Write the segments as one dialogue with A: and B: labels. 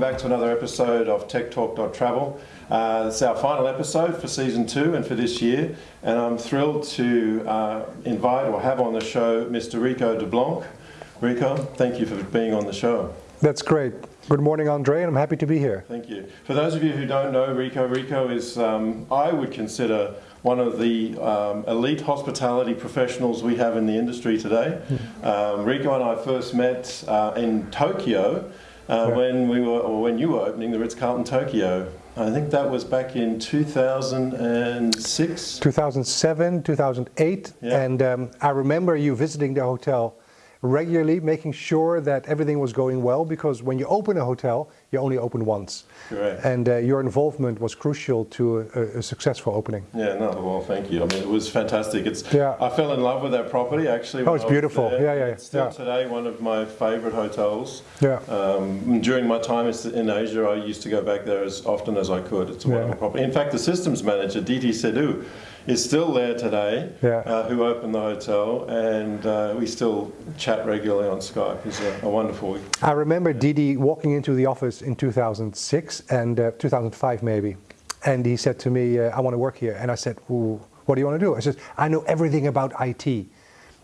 A: welcome back to another episode of Tech Talk Travel. Uh, it's our final episode for season two and for this year, and I'm thrilled to uh, invite or have on the show Mr. Rico de Blanc. Rico, thank you for being on the show.
B: That's great. Good morning, Andre, and I'm happy to be here.
A: Thank you. For those of you who don't know Rico, Rico is, um, I would consider one of the um, elite hospitality professionals we have in the industry today. Hmm. Um, Rico and I first met uh, in Tokyo uh, when we were, or when you were opening the Ritz-Carlton Tokyo. I think that was back in 2006?
B: 2007, 2008, yeah. and um, I remember you visiting the hotel regularly, making sure that everything was going well, because when you open a hotel, you only open once.
A: Correct.
B: And uh, your involvement was crucial to a, a, successful opening.
A: Yeah, no, well, thank you. I mean, it was fantastic. It's, yeah. I fell in love with that property, actually.
B: Oh, it's beautiful. Yeah, yeah,
A: It's still
B: yeah.
A: today one of my favorite hotels.
B: Yeah.
A: Um, during my time in Asia, I used to go back there as often as I could. It's a wonderful yeah. property. In fact, the systems manager, Diti Sedu, is still there today,
B: yeah.
A: uh, who opened the hotel, and uh, we still chat regularly on Skype. He's a, a wonderful.
B: I remember Didi walking into the office in 2006 and uh, 2005 maybe, and he said to me, uh, "I want to work here," and I said, "What do you want to do?" I said, "I know everything about IT."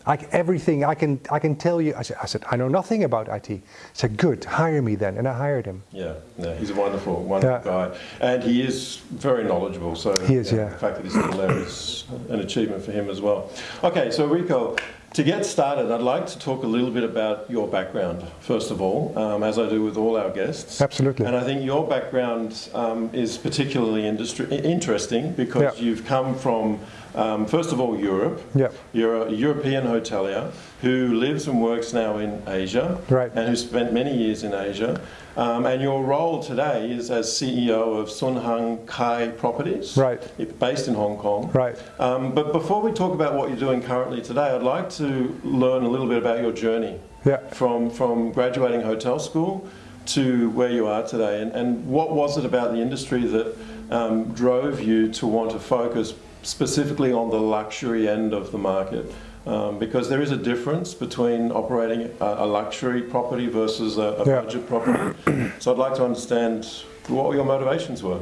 B: Like everything, I can, I can tell you. I said, I said, I know nothing about IT. He said, good, hire me then, and I hired him.
A: Yeah, yeah he's a wonderful, wonderful yeah. guy, and he is very knowledgeable. So
B: he is, yeah, yeah.
A: The fact that he's still there is an achievement for him as well. Okay, so Rico, to get started, I'd like to talk a little bit about your background, first of all, um, as I do with all our guests.
B: Absolutely.
A: And I think your background um, is particularly interesting because yeah. you've come from um, first of all, Europe.
B: Yep.
A: You're a European hotelier who lives and works now in Asia.
B: Right.
A: And who spent many years in Asia. Um, and your role today is as CEO of Sun Hung Kai Properties.
B: Right.
A: Based in Hong Kong.
B: Right.
A: Um, but before we talk about what you're doing currently today, I'd like to learn a little bit about your journey.
B: Yeah.
A: From, from graduating hotel school to where you are today. And, and what was it about the industry that um, drove you to want to focus specifically on the luxury end of the market. Um, because there is a difference between operating a, a luxury property versus a, a yeah. budget property. so I'd like to understand what your motivations were.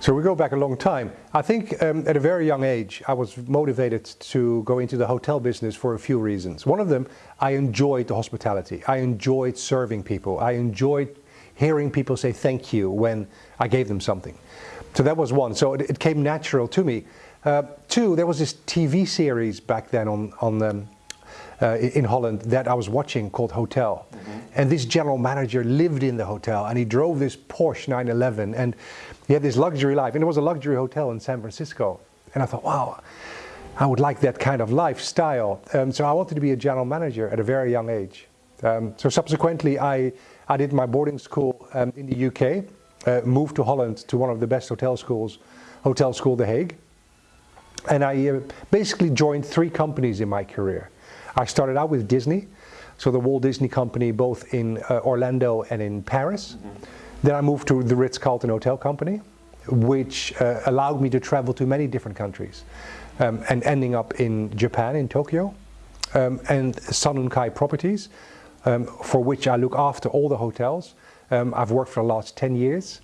B: So we go back a long time. I think um, at a very young age, I was motivated to go into the hotel business for a few reasons. One of them, I enjoyed the hospitality. I enjoyed serving people. I enjoyed hearing people say thank you when I gave them something. So that was one. So it, it came natural to me. Uh, two, there was this TV series back then on, on um, uh, in Holland that I was watching called Hotel. Mm -hmm. And this general manager lived in the hotel and he drove this Porsche 911 and he had this luxury life. And it was a luxury hotel in San Francisco. And I thought, wow, I would like that kind of lifestyle. Um, so I wanted to be a general manager at a very young age. Um, so subsequently, I, I did my boarding school um, in the UK uh, moved to Holland to one of the best hotel schools, Hotel School The Hague. And I uh, basically joined three companies in my career. I started out with Disney, so the Walt Disney Company both in uh, Orlando and in Paris. Mm -hmm. Then I moved to the Ritz-Carlton Hotel Company, which allowed me to travel to many different countries. Um, and ending up in Japan, in Tokyo. Um, and Sun Kai Properties, um, for which I look after all the hotels. Um, I've worked for the last 10 years.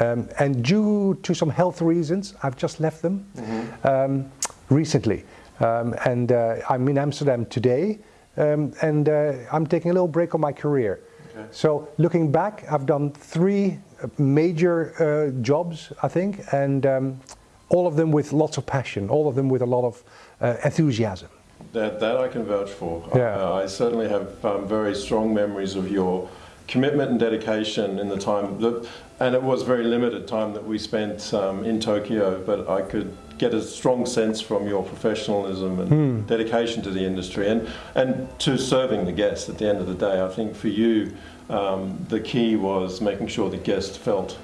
B: Um, and due to some health reasons, I've just left them mm -hmm. recently. Um, and uh, I'm in Amsterdam today. Um, and uh, I'm taking a little break on my career. Okay. So looking back, I've done three major uh, jobs, I think, and all of them with lots of passion, all of them with a lot of uh, enthusiasm.
A: That, that I can vouch for.
B: Yeah.
A: I, I certainly have um, very strong memories of your commitment and dedication in the time that, and it was very limited time that we spent um, in Tokyo, but I could get a strong sense from your professionalism and mm. dedication to the industry and, and to serving the guests at the end of the day. I think for you, um, the key was making sure the guests felt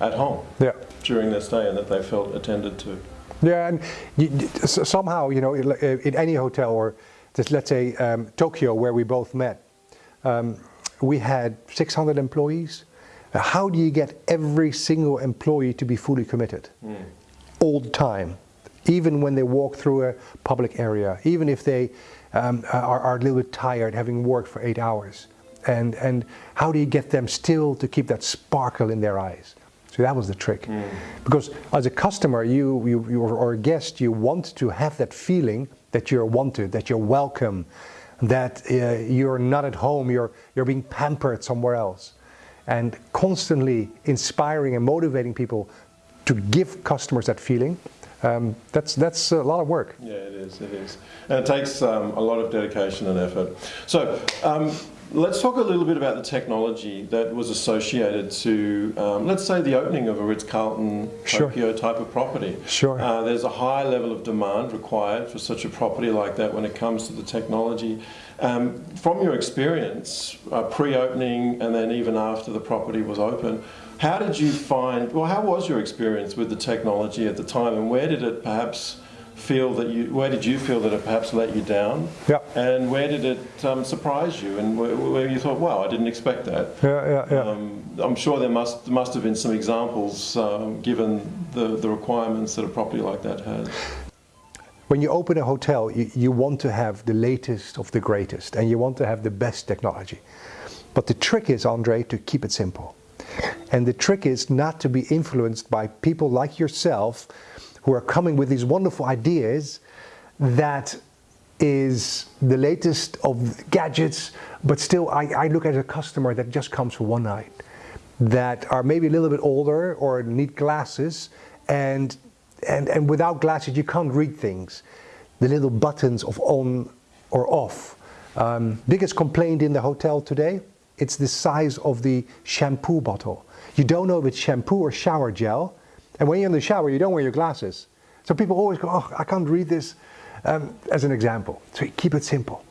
A: at home
B: yeah.
A: during their stay and that they felt attended to.
B: Yeah, and you, somehow, you know, in any hotel or just let's say um, Tokyo where we both met, um, we had 600 employees. How do you get every single employee to be fully committed? Mm. All the time. Even when they walk through a public area, even if they um, are, are, a little bit tired having worked for eight hours. And, and how do you get them still to keep that sparkle in their eyes? So that was the trick. Mm. Because as a customer you, you, you, or a guest, you want to have that feeling that you're wanted, that you're welcome, that uh, you're not at home, you're, you're being pampered somewhere else. And constantly inspiring and motivating people to give customers that feeling, um, that's, that's a lot of work.
A: Yeah, it is, it is. And it takes um, a lot of dedication and effort. So, um, Let's talk a little bit about the technology that was associated to, um, let's say, the opening of a Ritz-Carlton Tokyo type of property.
B: Sure.
A: Uh, there's a high level of demand required for such a property like that when it comes to the technology. Um, from your experience, uh, pre-opening and then even after the property was open, how did you find, well, how was your experience with the technology at the time and where did it perhaps feel that you, where did you feel that it perhaps let you down?
B: Yeah.
A: And where did it um, surprise you? And where, where, you thought, wow, I didn't expect that.
B: Yeah, yeah, yeah.
A: Um, I'm sure there must must have been some examples um, given the, the requirements that a property like that has.
B: When you open a hotel, you, you want to have the latest of the greatest and you want to have the best technology. But the trick is, Andre, to keep it simple. And the trick is not to be influenced by people like yourself who are coming with these wonderful ideas that is the latest of gadgets, but still I, I, look at a customer that just comes for one night, that are maybe a little bit older or need glasses, and, and, and without glasses you can't read things. The little buttons of on or off. Um, biggest complaint in the hotel today, it's the size of the shampoo bottle. You don't know if it's shampoo or shower gel, and when you're in the shower, you don't wear your glasses. So people always go, oh, I can't read this, um, as an example. So keep it simple.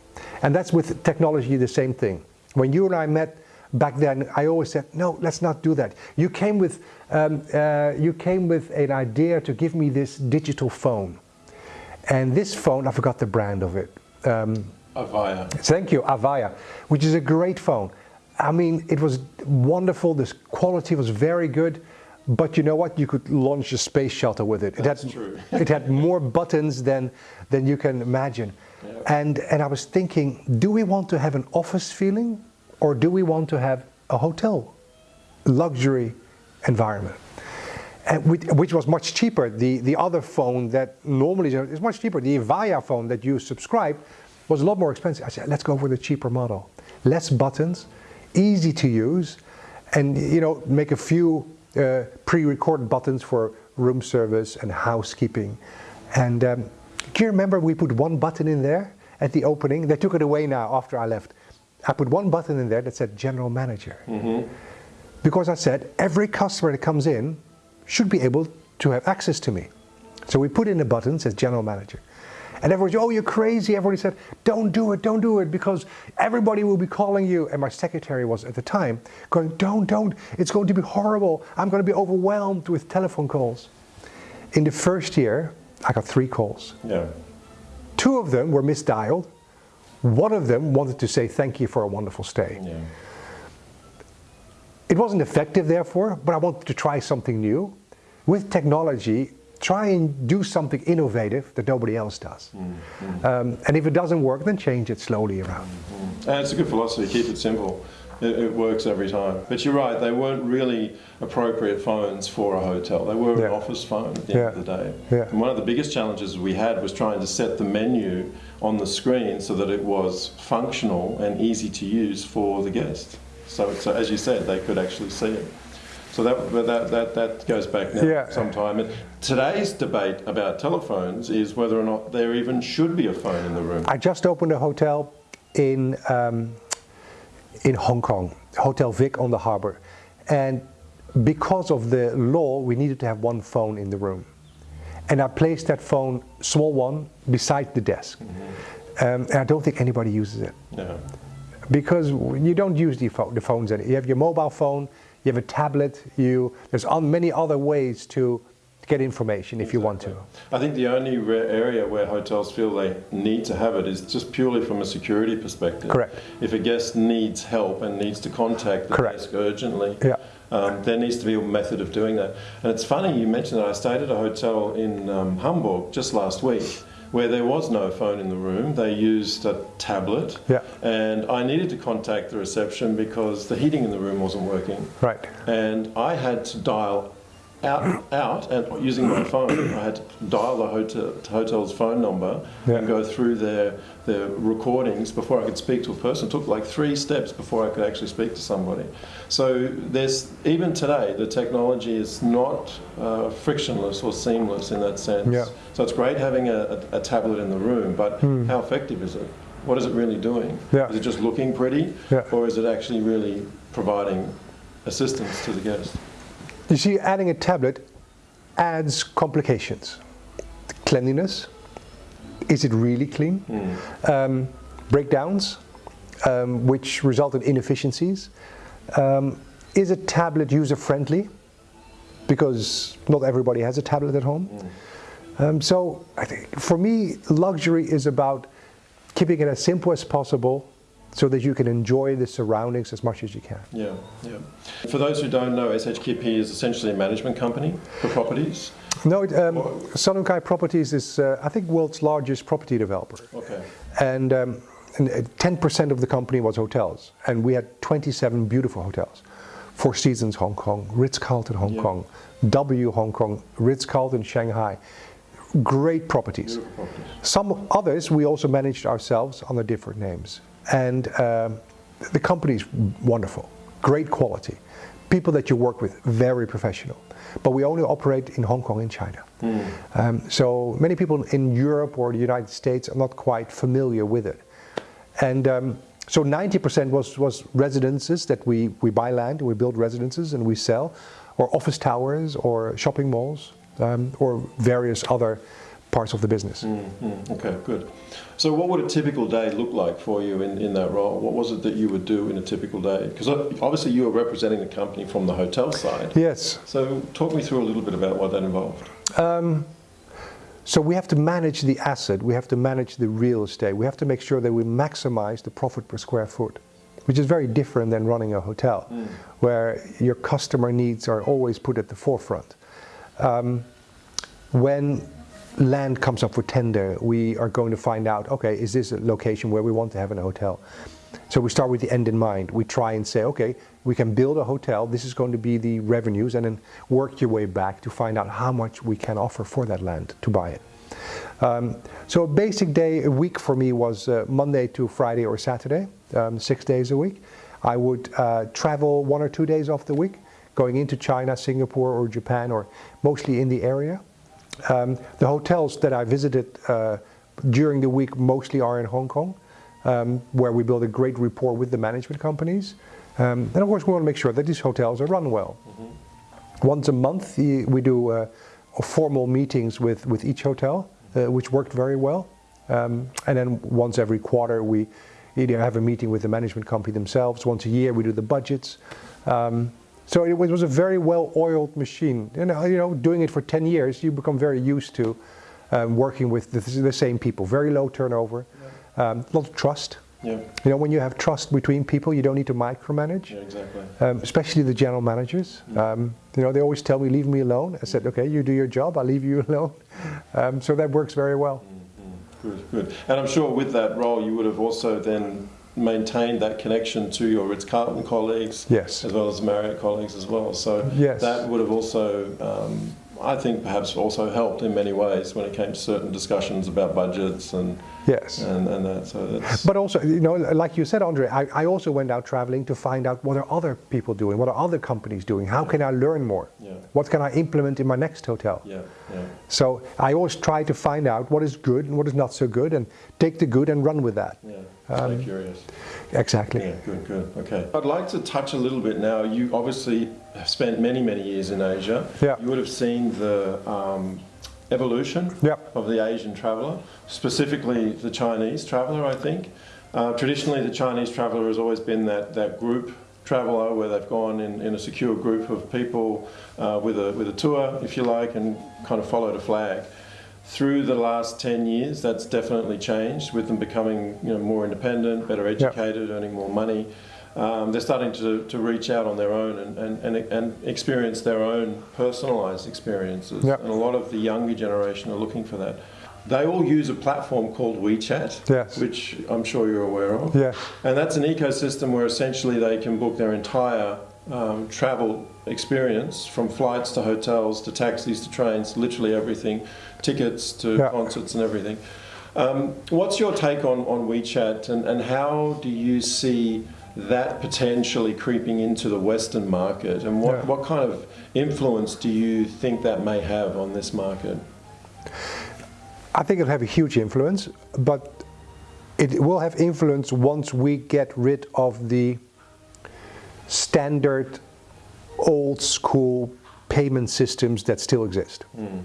B: And that's with technology the same thing. When you and I met back then, I always said, no, let's not do that. You came with, um, uh, you came with an idea to give me this digital phone. And this phone, I forgot the brand of it.
A: Um, Avaya.
B: Thank you, Avaya, which is a great phone. I mean, it was wonderful. This quality was very good. But you know what? You could launch a space shuttle with it.
A: That's
B: it had,
A: true.
B: it had more buttons than, than you can imagine. And, and I was thinking, do we want to have an office feeling or do we want to have a hotel luxury environment? And which, which was much cheaper. The, the other phone that normally is much cheaper, the Avaya phone that you subscribe, was a lot more expensive. I said, let's go for the cheaper model. Less buttons, easy to use, and you know, make a few uh, pre-recorded buttons for room service and housekeeping. And um, do you remember we put one button in there at the opening? They took it away now after I left. I put one button in there that said general manager. Mm -hmm. Because I said every customer that comes in should be able to have access to me. So we put in a button that says general manager. And everybody said, oh, you're crazy. Everybody said, don't do it, don't do it, because everybody will be calling you. And my secretary was at the time going, don't, don't, it's going to be horrible. I'm going to be overwhelmed with telephone calls. In the first year, I got three calls.
A: Yeah.
B: Two of them were misdialed. One of them wanted to say thank you for a wonderful stay.
A: Yeah.
B: It wasn't effective, therefore, but I wanted to try something new. With technology, try and do something innovative that nobody else does. Mm -hmm. um, and if it doesn't work, then change it slowly around.
A: Mm -hmm. And it's a good philosophy, keep it simple. It, it, works every time. But you're right, they weren't really appropriate phones for a hotel. They were yeah. an office phone at the yeah. end of the day.
B: Yeah.
A: And one of the biggest challenges we had was trying to set the menu on the screen so that it was functional and easy to use for the guest. So, so as you said, they could actually see it. So that, that, that, that goes back now
B: yeah.
A: some time. And today's debate about telephones is whether or not there even should be a phone in the room.
B: I just opened a hotel in, um, in Hong Kong, Hotel Vic on the harbour. And because of the law, we needed to have one phone in the room. And I placed that phone, small one, beside the desk. Mm -hmm. um, and I don't think anybody uses it.
A: No.
B: Because you don't use the, phone, the phones. You have your mobile phone, you have a tablet, you, there's many other ways to get information if exactly. you want to.
A: I think the only area where hotels feel they need to have it is just purely from a security perspective.
B: Correct.
A: If a guest needs help and needs to contact the
B: Correct.
A: desk urgently,
B: yeah.
A: Um, there needs to be a method of doing that. And it's funny you mentioned that I stayed at a hotel in um, Hamburg just last week where there was no phone in the room. They used a tablet.
B: Yeah.
A: And I needed to contact the reception because the heating in the room wasn't working.
B: Right.
A: And I had to dial out, out and using my phone, I had to dial the hotel, hotel's phone number
B: Yeah.
A: and go through their, their recordings before I could speak to a person. It took like three steps before I could actually speak to somebody. So there's, even today, the technology is not uh, frictionless or seamless in that sense.
B: Yeah.
A: So it's great having a, a, a tablet in the room, but how effective is it? What is it really doing?
B: Yeah.
A: Is it just looking pretty? Or is it actually really providing assistance to the guest?
B: You see, adding a tablet adds complications. Cleanliness. Is it really clean? Um, breakdowns, um, which result in inefficiencies. Um, is a tablet user friendly? Because not everybody has a tablet at home. Um, so I think for me, luxury is about keeping it as simple as possible so that you can enjoy the surroundings as much as you can.
A: Yeah, yeah. For those who don't know, SHKP is essentially a management company for properties.
B: No, it, um, Sun Hung Kai Properties is, uh, I think, world's largest property developer.
A: Okay.
B: And, um, and uh, 10% of the company was hotels. And we had 27 beautiful hotels. Four Seasons Hong Kong, Ritz-Carlton Hong
A: Yeah.
B: Kong, W Hong Kong, Ritz-Carlton Shanghai. Great properties.
A: Properties.
B: Some others we also managed ourselves under different names. And um, the company is wonderful, great quality. People that you work with, very professional. But we only operate in Hong Kong and China. Um, so many people in Europe or the United States are not quite familiar with it. And um, so 90% was, was residences that we, we buy land, we build residences and we sell, or office towers, or shopping malls, um, or various other parts of the business.
A: Mm, okay, good. So, what would a typical day look like for you in, in that role? What was it that you would do in a typical day? Because obviously you were representing the company from the hotel side.
B: Yes.
A: So, talk me through a little bit about what that involved.
B: So we have to manage the asset, we have to manage the real estate, we have to make sure that we maximize the profit per square foot, which is very different than running a hotel, where your customer needs are always put at the forefront. Um, when land comes up for tender, we are going to find out, okay, is this a location where we want to have a hotel? So we start with the end in mind. We try and say, okay, we can build a hotel, this is going to be the revenues, and then work your way back to find out how much we can offer for that land to buy it. Um, so a basic day a week for me was uh, Monday to Friday or Saturday, um, six days a week. I would uh, travel one or two days off the week, going into China, Singapore, or Japan, or mostly in the area. Um, the hotels that I visited uh, during the week mostly are in Hong Kong, um, where we build a great rapport with the management companies. Um, and of course, we want to make sure that these hotels are run well. Once a month, we do uh, formal meetings with, with each hotel, uh, which worked very well. Um, and then once every quarter, we either have a meeting with the management company themselves. Once a year, we do the budgets. Um, so it was, a very well-oiled machine. You know, you know, doing it for 10 years, you become very used to um, working with the, the same people. Very low turnover, um, a lot of trust.
A: Yeah,
B: You know, when you have trust between people, you don't need to micromanage
A: yeah, exactly.
B: um, especially the general managers. Um, you know, they always tell me, "Leave me alone." I said, "Okay, you do your job. I'll leave you alone." Um, so that works very well.
A: Good, good. And I'm sure with that role, you would have also then maintained that connection to your Ritz Carlton colleagues,
B: Yes.
A: as well as Marriott colleagues as well. So
B: Yes.
A: that would have also, um, I think, perhaps also helped in many ways when it came to certain discussions about budgets and
B: Yes.
A: and, and that. So that's
B: But also, you know, like you said, Andre, I, I also went out traveling to find out what are other people doing, what are other companies doing, how can I learn more,
A: Yeah.
B: what can I implement in my next hotel.
A: yeah, yeah.
B: So I always try to find out what is good and what is not so good, and take the good and run with that.
A: Yeah,
B: Um,
A: so curious.
B: Exactly.
A: Yeah, good, good. Okay. I'd like to touch a little bit now. You obviously have spent many, many years in Asia.
B: Yeah.
A: You would have seen the um, evolution
B: Yeah.
A: of the Asian traveller, specifically the Chinese traveller, I think. Uh, traditionally, the Chinese traveller has always been that, that group traveller where they've gone in, in a secure group of people uh, with, a, with a tour, if you like, and kind of followed a flag. Through the last 10 years, that's definitely changed with them becoming you know, more independent, better educated, earning more money. Um, they're starting to, to reach out on their own and, and, and, and experience their own personalised experiences.
B: Yeah.
A: And a lot of the younger generation are looking for that. they all use a platform called WeChat,
B: Yes.
A: which I'm sure you're aware of.
B: Yeah.
A: And that's an ecosystem where essentially they can book their entire um, travel experience from flights to hotels to taxis to trains, literally everything, tickets to
B: Yeah.
A: concerts and everything. Um, what's your take on, on WeChat and, and how do you see that potentially creeping into the Western market? And what,
B: Yeah.
A: what kind of influence do you think that may have on this market?
B: I think it'll have a huge influence, but it will have influence once we get rid of the standard old school payment systems that still exist. Hmm.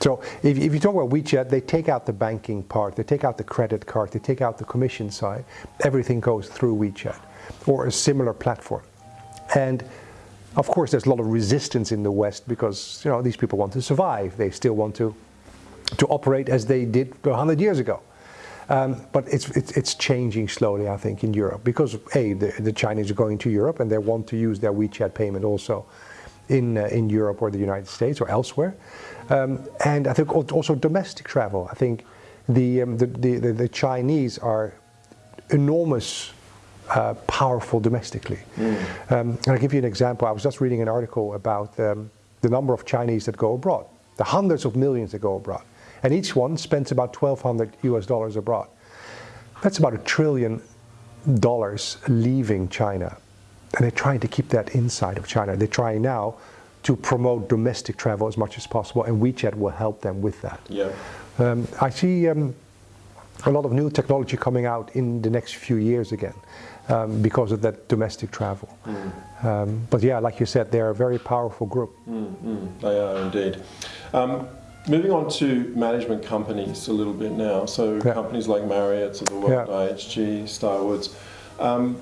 B: So if, if you talk about WeChat, they take out the banking part, they take out the credit card, they take out the commission side. Everything goes through WeChat or a similar platform. And of course, there's a lot of resistance in the West because you know these people want to survive. They still want to to operate as they did 100 years ago. Um, but it's, it's, it's changing slowly, I think, in Europe because a the, the Chinese are going to Europe and they want to use their WeChat payment also in uh, in Europe or the United States or elsewhere. Um, and I think also domestic travel. I think the um, the, the, the, the Chinese are enormous. Uh, powerful domestically. Um, and I'll give you an example. I was just reading an article about um, the number of Chinese that go abroad, the hundreds of millions that go abroad. And each one spends about 1,200 US dollars abroad. That's about a trillion dollars leaving China. And they're trying to keep that inside of China. They're trying now to promote domestic travel as much as possible, and WeChat will help them with that.
A: Yeah.
B: Um, I see um, a lot of new technology coming out in the next few years again um, because of that domestic travel. Um, but yeah, like you said, they're a very powerful group.
A: Mm, they are indeed. Um, moving on to management companies a little bit now. So
B: Yeah.
A: companies like Marriott, of the world,
B: Yeah.
A: IHG, Starwoods. Um,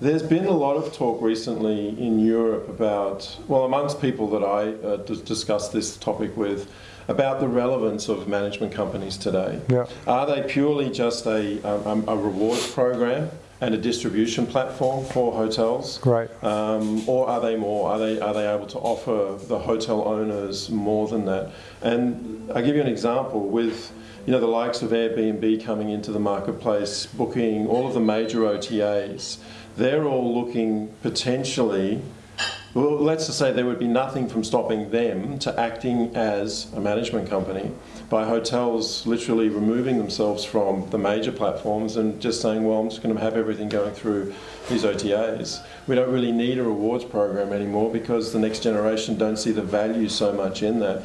A: there's been a lot of talk recently in Europe about, well, amongst people that I uh, dis- discussed this topic with, about the relevance of management companies today.
B: Yeah.
A: Are they purely just a, um, a rewards program and a distribution platform for hotels?
B: Right.
A: Um, or are they more? Are they are they able to offer the hotel owners more than that? And I'll give you an example with you know the likes of Airbnb coming into the marketplace, booking all of the major OTAs. They're all looking potentially. Well, let's just say there would be nothing from stopping them to acting as a management company by hotels literally removing themselves from the major platforms and just saying, well, I'm just going to have everything going through these OTAs. We don't really need a rewards program anymore because the next generation don't see the value so much in that.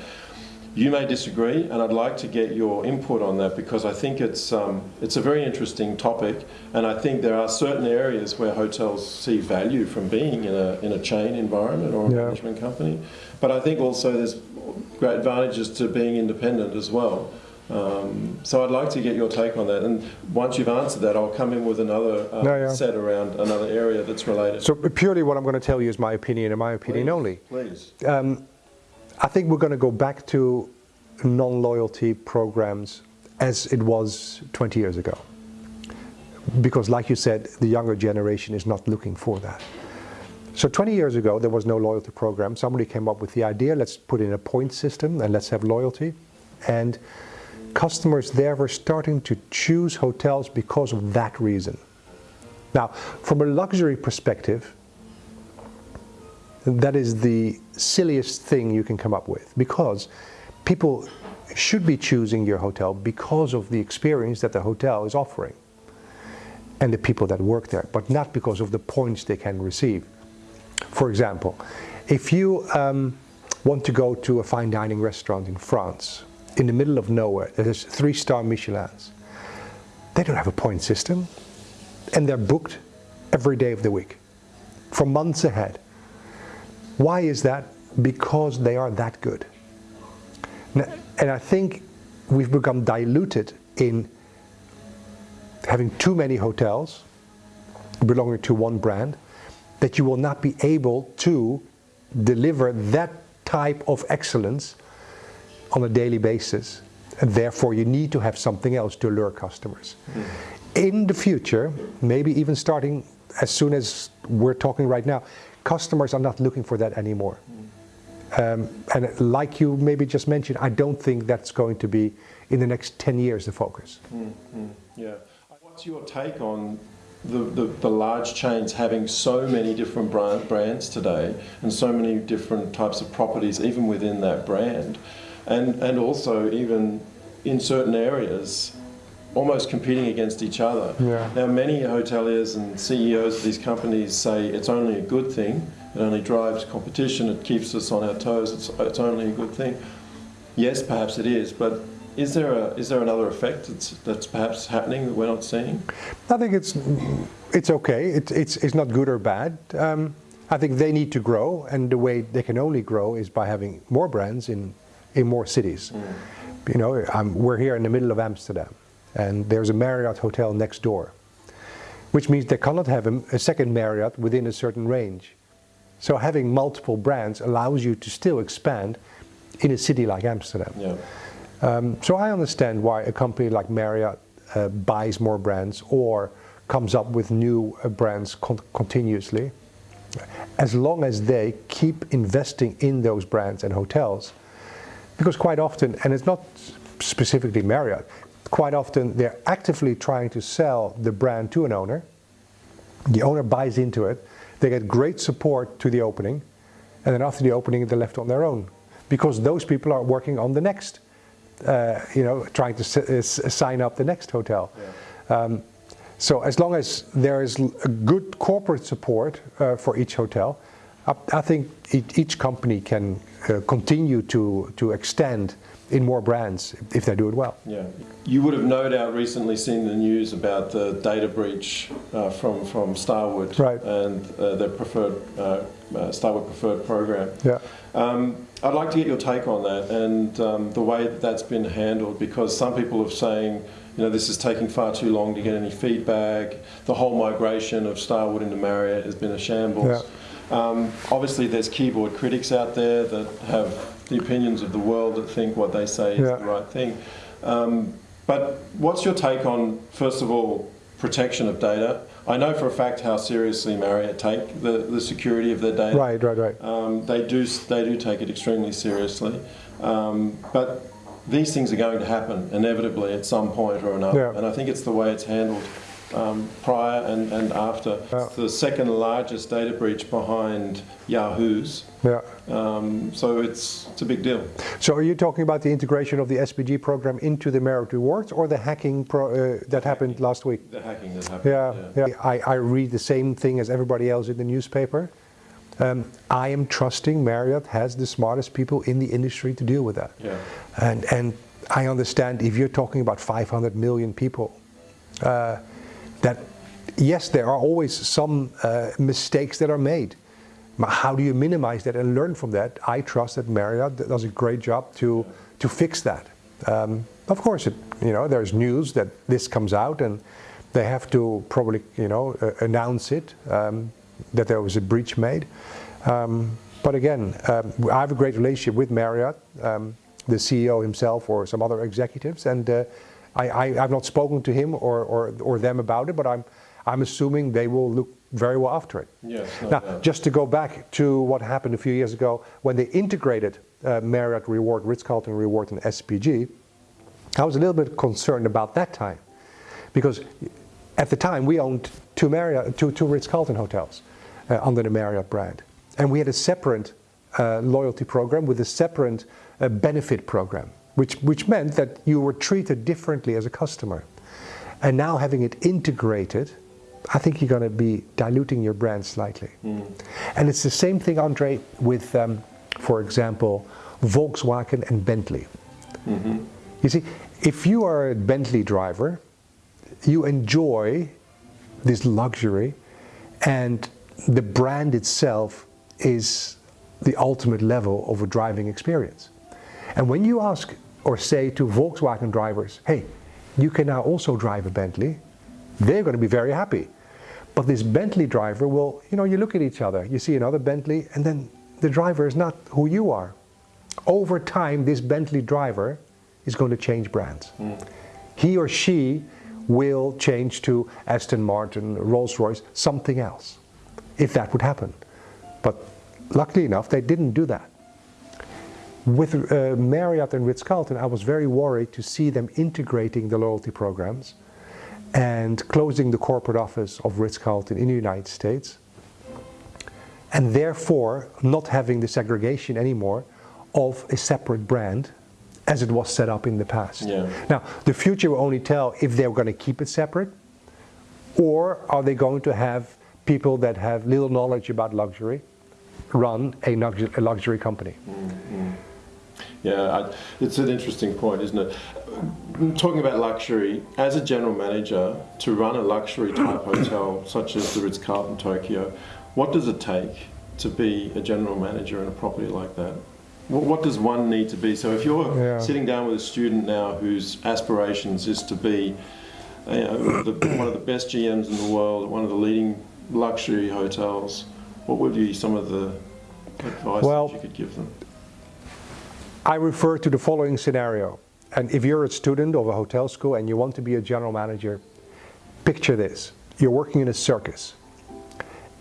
A: You may disagree, and I'd like to get your input on that because I think it's um, it's a very interesting topic, and I think there are certain areas where hotels see value from being in a in a chain environment or a
B: Yeah.
A: management company, but I think also there's great advantages to being independent as well. Um, so I'd like to get your take on that, and once you've answered that, I'll come in with another uh,
B: Yeah, yeah.
A: set around another area that's related.
B: So purely what I'm going to tell you is my opinion and my opinion
A: Please,
B: only.
A: Please.
B: I think we're going to go back to non-loyalty programs as it was 20 years ago. Because like you said, the younger generation is not looking for that. So 20 years ago, there was no loyalty program. Somebody came up with the idea, let's put in a point system and let's have loyalty. And customers there were starting to choose hotels because of that reason. Now, from a luxury perspective, that is the silliest thing you can come up with because people should be choosing your hotel because of the experience that the hotel is offering and the people that work there, but not because of the points they can receive. For example, if you um, want to go to a fine dining restaurant in France, in the middle of nowhere, has three-star Michelins, they don't have a point system, and they're booked every day of the week, for months ahead. Why is that? Because they are that good. N- And I think we've become diluted in having too many hotels belonging to one brand that you will not be able to deliver that type of excellence on a daily basis. And therefore, you need to have something else to lure customers. In the future, maybe even starting as soon as we're talking right now, customers are not looking for that anymore. Um, and like you maybe just mentioned, I don't think that's going to be in the next 10 years the focus.
A: Mm, mm, yeah. What's your take on the, the, the, large chains having so many different brand, brands today and so many different types of properties even within that brand and, and also even in certain areas almost competing against each other.
B: Yeah.
A: Now many hoteliers and CEOs of these companies say it's only a good thing, it only drives competition, it keeps us on our toes, it's, it's only a good thing. Yes, perhaps it is, but is there a is there another effect that's, that's perhaps happening that we're not seeing?
B: I think it's it's okay. It, it's it's not good or bad. Um, I think they need to grow, and the way they can only grow is by having more brands in in more cities. Mm. You know, I'm, we're here in the middle of Amsterdam, and there's a Marriott hotel next door, which means they cannot have a, a second Marriott within a certain range. So having multiple brands allows you to still expand in a city like Amsterdam.
A: Yeah.
B: Um, so I understand why a company like Marriott uh, buys more brands or comes up with new uh, brands con continuously. As long as they keep investing in those brands and hotels, because quite often, and it's not specifically Marriott, quite often they're actively trying to sell the brand to an owner. The owner buys into it, they get great support to the opening, and then after the opening they're left on their own because those people are working on the next uh, you know, trying to sign up the next hotel. Yeah. Um, so as long as there is a good corporate support uh, for each hotel, I, I think each company can uh, continue to, to extend in more brands if they do it well.
A: Yeah, you would have no doubt recently seen the news about the data breach uh, from from Starwood
B: right.
A: and uh, their preferred uh, uh Starwood preferred program.
B: Yeah.
A: Um, I'd like to get your take on that and um, the way that that's been handled because some people are saying you know, this is taking far too long to get any feedback. The whole migration of Starwood into Marriott has been a shambles.
B: Yeah.
A: Um, obviously, there's keyboard critics out there that have the opinions of the world that think what they say is
B: yeah.
A: the right thing. Um, but what's your take on, first of all, protection of data? I know for a fact how seriously Marriott take the, the security of their data.
B: Right, right, right.
A: Um, they do they do take it extremely seriously, um, but these things are going to happen inevitably at some point or another,
B: yeah.
A: and I think it's the way it's handled um, prior and, and after.
B: Yeah.
A: It's the second largest data breach behind Yahoo's.
B: Yeah.
A: Um, so it's, it's a big deal.
B: So are you talking about the integration of the SPG program into the Marriott Rewards or the hacking pro, uh, that happened last week?
A: The hacking that happened.
B: Yeah, yeah. yeah. I, I read the same thing as everybody else in the newspaper. Um, I am trusting Marriott has the smartest people in the industry to deal with that.
A: Yeah.
B: And, and I understand if you're talking about 500 million people, uh, that yes, there are always some uh, mistakes that are made. But how do you minimize that and learn from that? I trust that Marriott does a great job to, to fix that. Um, of course, it, you know, there's news that this comes out and they have to probably, you know, uh, announce it, um, that there was a breach made. Um, but again, um, I have a great relationship with Marriott, um, the CEO himself or some other executives, and uh, I, have not spoken to him or, or, or them about it, but I'm, I'm assuming they will look very well after it.
A: Yes, no
B: now,
A: doubt.
B: just to go back to what happened a few years ago when they integrated uh, Marriott Reward, Ritz-Carlton Reward and SPG, I was a little bit concerned about that time because at the time we owned two, Marriott, two, two Ritz-Carlton hotels uh, under the Marriott brand. And we had a separate uh, loyalty program with a separate uh, benefit program which, which meant that you were treated differently as a customer. And now having it integrated, I think you're going to be diluting your brand slightly. Mm. And it's the same thing, Andre, with, um, for example, Volkswagen and Bentley. Mm -hmm. You see, if you are a Bentley driver, you enjoy this luxury and the brand itself is the ultimate level of a driving experience. And when you ask or say to Volkswagen drivers, hey, you can now also drive a Bentley, they're going to be very happy. But this Bentley driver will, you know, you look at each other, you see another Bentley, and then the driver is not who you are. Over time, this Bentley driver is going to change brands. Mm. He or she will change to Aston Martin, Rolls-Royce, something else, if that would happen. But luckily enough, they didn't do that. With uh, Marriott and Ritz-Carlton, I was very worried to see them integrating the loyalty programs and closing the corporate office of Ritz-Carlton in the United States and therefore not having the segregation anymore of a separate brand as it was set up in the past.
A: Yeah.
B: Now, the future will only tell if they're going to keep it separate or are they going to have people that have little knowledge about luxury run a luxury, a luxury company.
A: Yeah, I, it's an interesting point, isn't it? Talking about luxury, as a general manager, to run a luxury type hotel such as the Ritz Carlton Tokyo, what does it take to be a general manager in a property like that? What, what does one need to be? So, if you're
B: Yeah.
A: sitting down with a student now whose aspirations is to be you know, the, one of the best GMs in the world, one of the leading luxury hotels, what would be some of the advice
B: Well-
A: that you could give them?
B: I refer to the following scenario. And if you're a student of a hotel school and you want to be a general manager, picture this. You're working in a circus.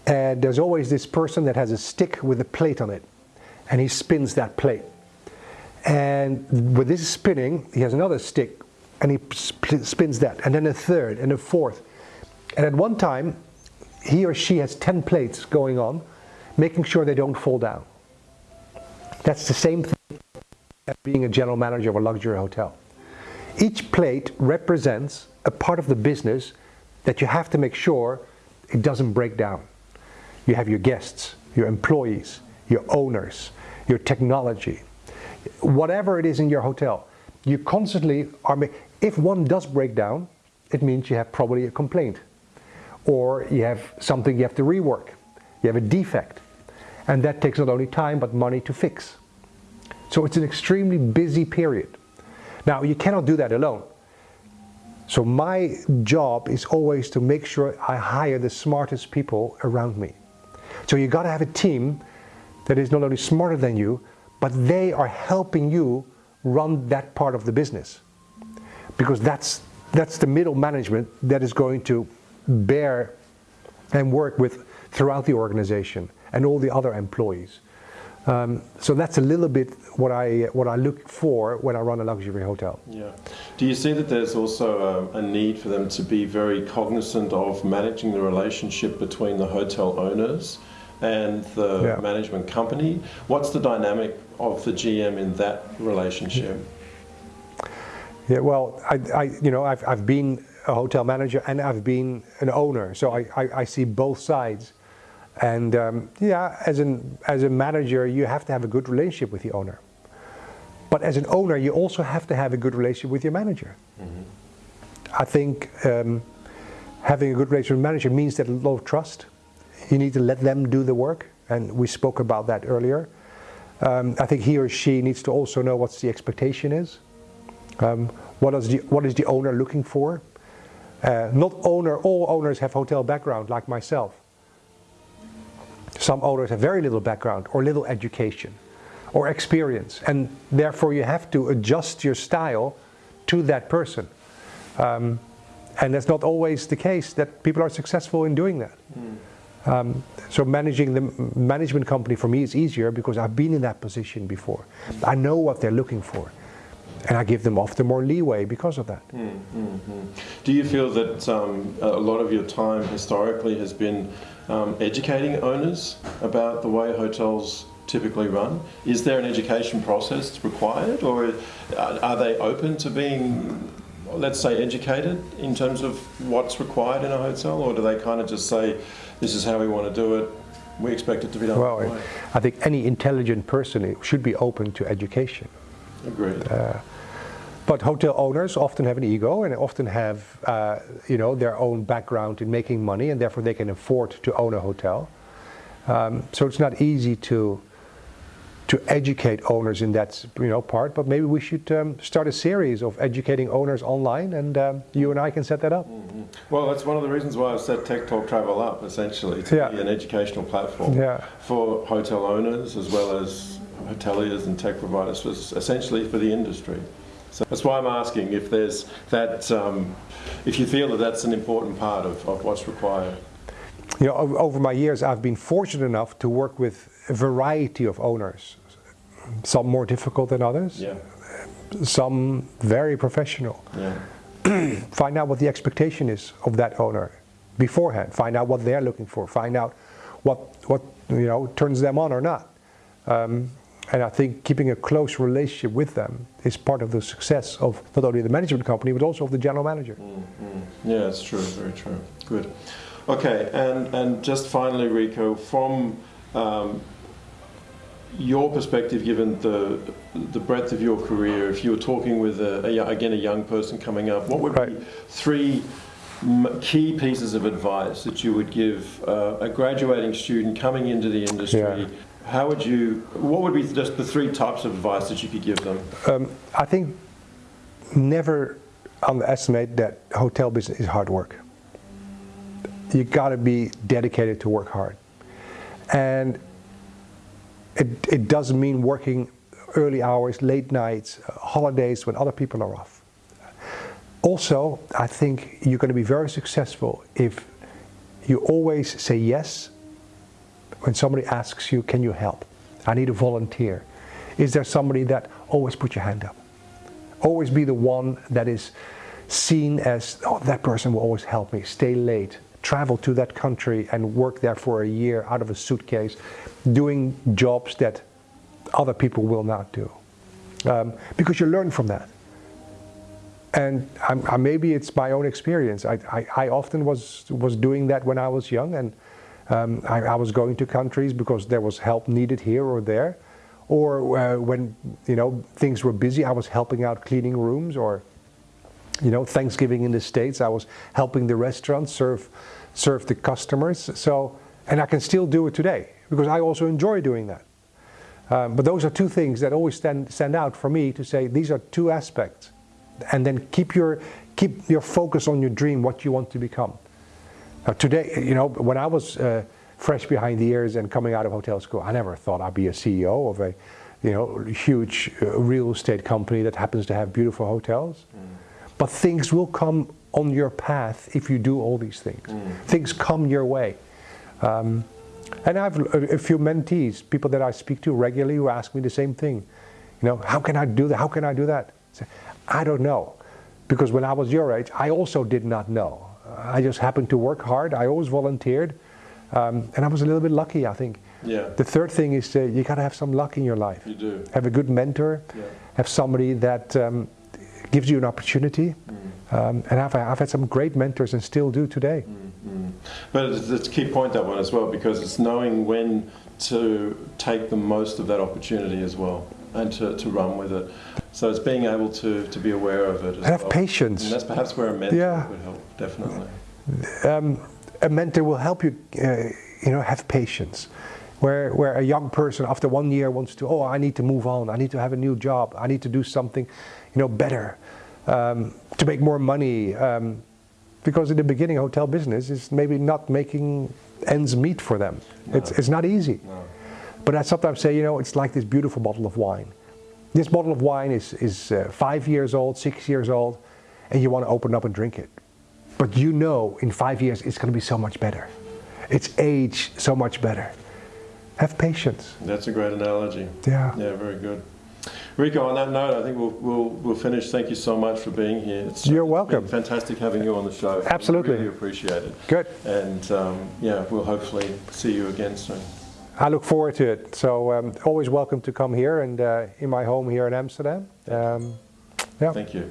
B: And there's always this person that has a stick with a plate on it. And he spins that plate. And with this spinning, he has another stick and he sp- spins that. And then a third and a fourth. And at one time, he or she has 10 plates going on, making sure they don't fall down. That's the same thing being a general manager of a luxury hotel. Each plate represents a part of the business that you have to make sure it doesn't break down. You have your guests, your employees, your owners, your technology, whatever it is in your hotel. You constantly are. If one does break down, it means you have probably a complaint, or you have something you have to rework. You have a defect, and that takes not only time but money to fix. So it's an extremely busy period. Now, you cannot do that alone. So my job is always to make sure I hire the smartest people around me. So you got to have a team that is not only smarter than you, but they are helping you run that part of the business. Because that's that's the middle management that is going to bear and work with throughout the organization and all the other employees. Um, so that's a little bit what I what I look for when I run a luxury hotel.
A: Yeah. Do you see that there's also a, a need for them to be very cognizant of managing the relationship between the hotel owners and the
B: Yeah.
A: management company? What's the dynamic of the GM in that relationship?
B: Yeah, well, I, I you know I've, I've been a hotel manager and I've been an owner, so I, I, I see both sides. And um, yeah, as an as a manager, you have to have a good relationship with the owner. But as an owner, you also have to have a good relationship with your manager. I think um, having a good relationship with manager means that a lot of trust. You need to let them do the work, and we spoke about that earlier. Um, I think he or she needs to also know what the expectation is. Um, what is the what is the owner looking for? Uh, not owner. All owners have hotel background, like myself. Some owners have very little background or little education or experience, and therefore you have to adjust your style to that person. Um, and that's not always the case that people are successful in doing that. Um, so managing the management company for me is easier because I've been in that position before. I know what they're looking for, and I give them often more leeway because of that. Mm, mm, mm.
A: Do you feel that um, a lot of your time historically has been um, educating owners about the way hotels typically run? Is there an education process required, or are are they open to being, let's say, educated in terms of what's required in a hotel, or do they kind of just say, "This is how we want to do it. We expect it to be done."
B: Well. I think any intelligent person should be open to education.
A: Agreed.
B: Uh, But hotel owners often have an ego and often have, uh, you know, their own background in making money, and therefore they can afford to own a hotel. Um, so it's not easy to to educate owners in that, you know, part. But maybe we should um, start a series of educating owners online, and um, you and I can set that up.
A: Well, that's one of the reasons why I've set Tech Talk Travel up, essentially, to
B: Yeah.
A: be an educational platform
B: Yeah.
A: for hotel owners as well as hoteliers and tech providers, essentially for the industry. So that's why I'm asking if there's that, um, if you feel that that's an important part of, of what's required.
B: You know, over my years, I've been fortunate enough to work with a variety of owners. some more difficult than others,
A: Yeah.
B: some very professional.
A: Yeah.
B: Find out what the expectation is of that owner beforehand. Find out what they're looking for. Find out what what you know turns them on or not. Um, and I think keeping a close relationship with them is part of the success of not only the management company but also of the general manager.
A: Yeah, it's true. Very true. Good. Okay, and and just finally, Rico, from um, your perspective, given the the breadth of your career, if you were talking with a, a again a young person coming up, what would be three key pieces of advice that you would give uh, a graduating student coming into the industry?
B: Yeah.
A: How would you? What would be just the three types of advice that you could give them?
B: Um, I think never underestimate that hotel business is hard work. You got to be dedicated to work hard, and it, it doesn't mean working early hours, late nights, holidays when other people are off. Also, I think you're going to be very successful if you always say yes when somebody asks you, can you help? I need a volunteer. Is there somebody that always put your hand up? Always be the one that is seen as, oh, that person will always help me. Stay late, travel to that country and work there for a year out of a suitcase, doing jobs that other people will not do. Um, because you learn from that. And I, I, maybe it's my own experience. I, I, I often was, was doing that when I was young and um, I, I was going to countries because there was help needed here or there. Or uh, when you know things were busy, I was helping out cleaning rooms. Or you know Thanksgiving in the States, I was helping the restaurants serve serve the customers. So and I can still do it today because I also enjoy doing that. Um, but those are two things that always stand stand out for me to say these are two aspects, and then keep your keep your focus on your dream, what you want to become. Now today, you know, when I was uh, fresh behind the ears and coming out of hotel school, I never thought I'd be a CEO of a, you know, huge uh, real estate company that happens to have beautiful hotels. But things will come on your path if you do all these things. Things come your way. Um, and I have a, a few mentees, people that I speak to regularly who ask me the same thing. You know, how can I do that? How can I do that? I say, I don't know. Because when I was your age, I also did not know. I just happened to work hard. I always volunteered. Um, and I was a little bit lucky, I think.
A: Yeah.
B: The third thing is uh, you got to have some luck in your life.
A: You do.
B: Have a good mentor.
A: Yeah.
B: Have somebody that um, gives you an opportunity. Um, and I've, I've had some great mentors and still do today.
A: But it's, it's a key point that one as well because it's knowing when to take the most of that opportunity as well and to, to run with it. So it's being able to, to be aware of it. As
B: Have
A: well.
B: patience.
A: And that's perhaps where a mentor
B: Yeah.
A: would help, definitely.
B: um, a mentor will help you, uh, you know, have patience. Where, where a young person after one year wants to, oh, I need to move on, I need to have a new job, I need to do something, you know, better, um, to make more money. Um, because in the beginning, hotel business is maybe not making ends meet for them. It's, it's not easy.
A: No.
B: But I sometimes say, you know, it's like this beautiful bottle of wine. This bottle of wine is, is uh, five years old, six years old, and you want to open up and drink it. But you know in five years it's going to be so much better. It's aged so much better. Have patience.
A: That's a great analogy.
B: Yeah.
A: Yeah, very good. Rico, on that note, I think we'll, we'll, we'll finish. Thank you so much for being here. It's,
B: You're
A: it's
B: welcome.
A: been fantastic having you on the show.
B: Absolutely.
A: Really appreciate it.
B: Good.
A: And um, yeah, we'll hopefully see you again soon.
B: I look forward to it. So um, always welcome to come here and uh, in my home here in Amsterdam. Um, yeah.
A: Thank you.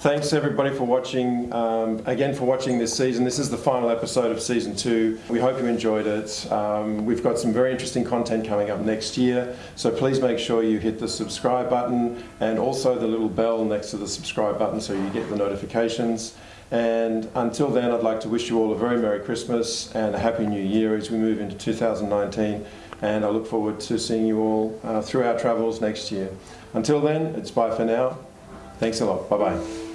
A: Thanks everybody for watching, um, again for watching this season. This is the final episode of season two. We hope you enjoyed it. Um, we've got some very interesting content coming up next year, so please make sure you hit the subscribe button and also the little bell next to the subscribe button so you get the notifications. And until then, I'd like to wish you all a very Merry Christmas and a Happy New Year as we move into 2019. And I look forward to seeing you all uh, through our travels next year. Until then, it's bye for now. Thanks a lot. Bye bye.